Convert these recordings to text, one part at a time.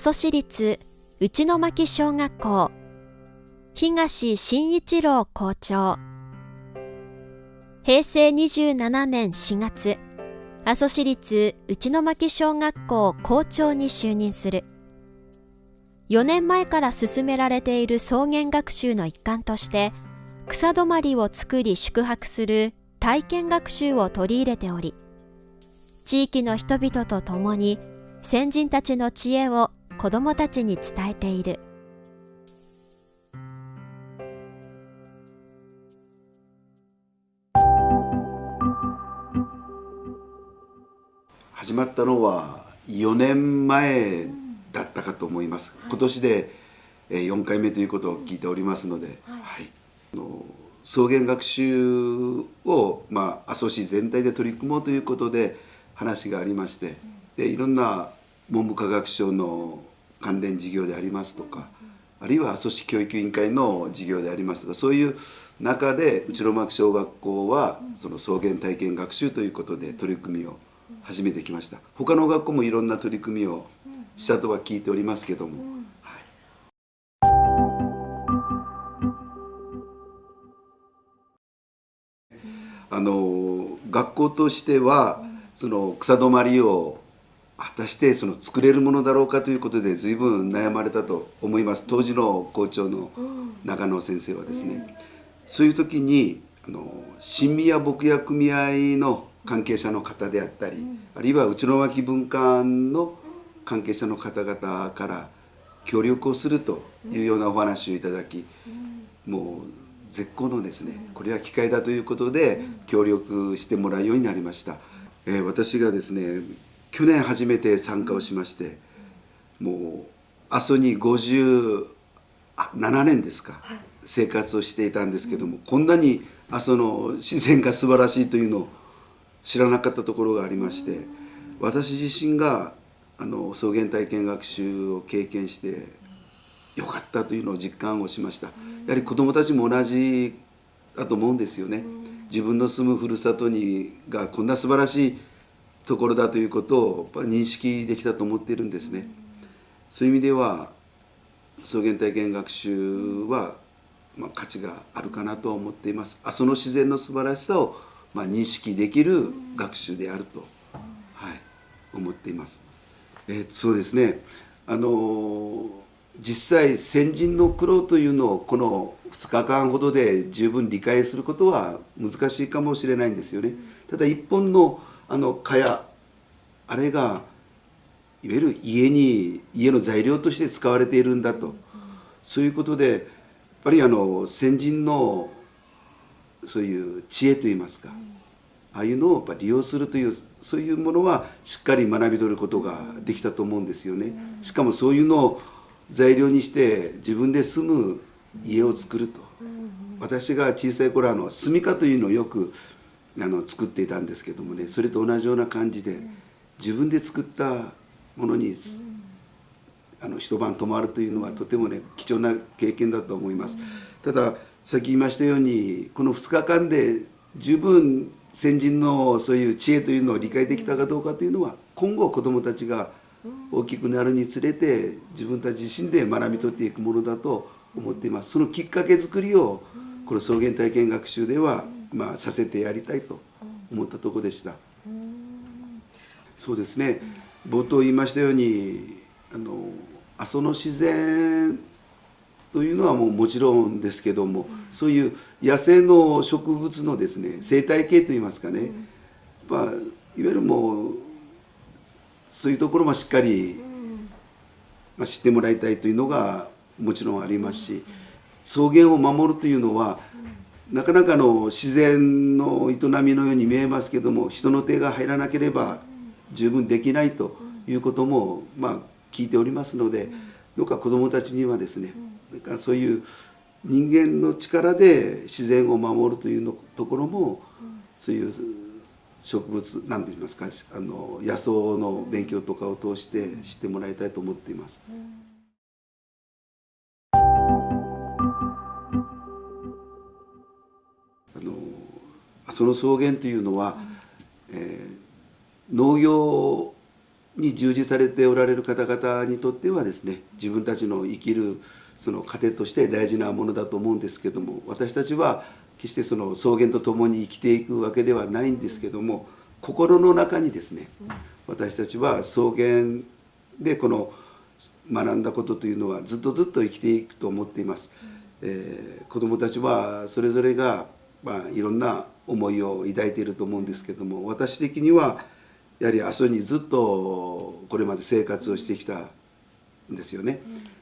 蘇市立内巻小学校。東真一郎校長。平成27年4月阿蘇市立内巻小学校校長に就任する。4年前から進められている草原学習の一環として草泊まりを作り宿泊する体験学習を取り入れており地域の人々と共に先人たちの知恵を子どもたちに伝えている。始まったのは4年前だったかと思います、今年で4回目ということを聞いておりますので、はい、はい、の草原学習を、まあ、阿蘇市全体で取り組もうということで話がありましてでいろんな文部科学省の関連事業でありますとかあるいは阿蘇市教育委員会の事業でありますとかそういう中で内呂巻小学校はその草原体験学習ということで取り組みを始めてきました。他の学校もいろんな取り組みをしたとは聞いておりますけども、はい、あの学校としてはその草止まりを果たしてその作れるものだろうかということで随分悩まれたと思います。当時の校長の中野先生はですね、そういう時にあの新宮牧野組合の関係者の方であったり、あるいは内野脇文化館の関係者の方々から協力をするというようなお話をいただき、もう絶好のですねこれは機会だということで協力してもらうようになりました、えー、私がですね去年初めて参加をしましてもう阿蘇に57年ですか、生活をしていたんですけども、こんなに阿蘇の自然が素晴らしいというのを知らなかったところがありまして私自身があの草原体験学習を経験してよかったというのを実感をしました。やはり子どもたちも同じだと思うんですよね。自分の住むふるさとにがこんな素晴らしいところだということを認識できたと思っているんですねそういう意味では草原体験学習は、まあ、価値があるかなと思っていますあその自然の素晴らしさをまあ、認識できる学習であると、はい、思っています。え、そうですねあの実際先人の苦労というのをこの2日間ほどで十分理解することは難しいかもしれないんですよね。ただ一本のあの蚊帳あれがいわゆる家に家の材料として使われているんだとそういうことでやっぱりあの先人のそういう知恵といいますか、ああいうのをやっぱ利用するというそういうものはしっかり学び取ることができたと思うんですよね。しかもそういうのを材料にして自分で住む家を作ると。私が小さい頃あの住処というのをよくあの作っていたんですけどもねそれと同じような感じで自分で作ったものにあの一晩泊まるというのはとてもね貴重な経験だと思います。たださっき言いましたようにこの2日間で十分先人のそういう知恵というのを理解できたかどうかというのは今後子どもたちが大きくなるにつれて自分たち自身で学び取っていくものだと思っています。そのきっかけ作りをこの草原体験学習では、まあ、させてやりたいと思ったとこでした。そうですね。冒頭言いましたようにあの阿蘇の自然というのはもうもちろんですけども、そういう野生の植物のですね生態系といいますかね、まあ、いわゆるもうそういうところもしっかり、まあ、知ってもらいたいというのがもちろんありますし草原を守るというのはなかなかの自然の営みのように見えますけども人の手が入らなければ十分できないということもまあ聞いておりますのでどうか子どもたちにはですねなんかそういう人間の力で自然を守るというのところも、そういう植物何て言いますかあの野草の勉強とかを通して知ってもらいたいと思っています。その草原というのは、えー、農業に従事されておられる方々にとってはですね自分たちの生きるその糧として大事なものだと思うんですけども私たちは決してその草原と共に生きていくわけではないんですけども心の中にですね私たちは草原でこの学んだことというのはずっとずっと生きていくと思っています。えー、子どもたちはそれぞれが、まあ、いろんな思いを抱いていると思うんですけども私的にはやはり阿蘇にずっとこれまで生活をしてきたんですよね。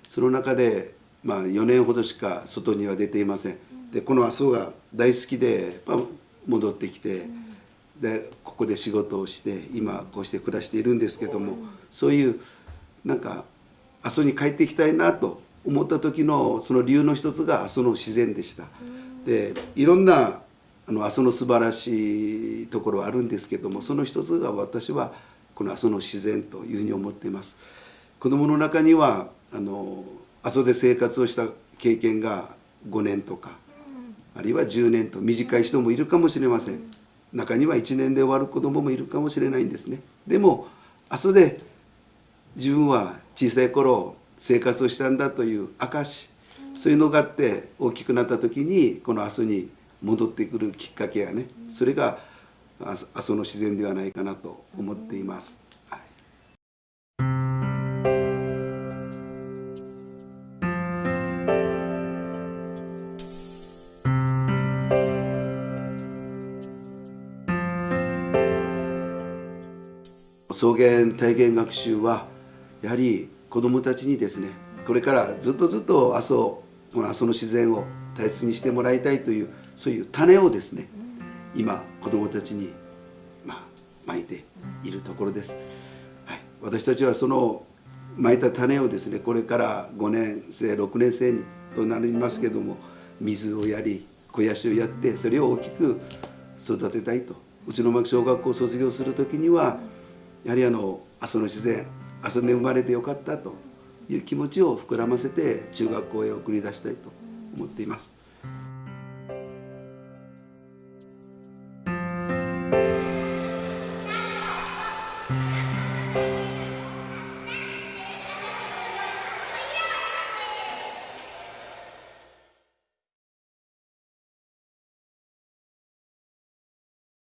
その中で、まあ、4年ほどしか外には出ていません。でこの阿蘇が大好きで、まあ、戻ってきて、でここで仕事をして今こうして暮らしているんですけどもそういうなんか阿蘇に帰ってきたいなと思った時のその理由の一つが阿蘇の自然でした。でいろんなあの阿蘇の素晴らしいところはあるんですけどもその一つが私はこの阿蘇の自然というふうに思っています。子供の中にはあの阿蘇で生活をした経験が5年とかあるいは10年と短い人もいるかもしれません。中には1年で終わる子供もいるかもしれないんですね。でも阿蘇で自分は小さい頃生活をしたんだという証そういうのがあって大きくなった時にこの阿蘇に戻ってくるきっかけやねそれが阿蘇の自然ではないかなと思っています。草原体験学習はやはり子どもたちにですねこれからずっとずっと阿蘇この阿蘇の自然を大切にしてもらいたいというそういう種をですね今子どもたちに、まあ、いているところです、はい、私たちはそのまいた種をですねこれから5年生6年生にとなりますけども水をやり肥やしをやってそれを大きく育てたいと。うちの牧小学校を卒業する時にはやはりあの阿蘇の自然阿蘇で生まれてよかったという気持ちを膨らませて中学校へ送り出したいと思っています。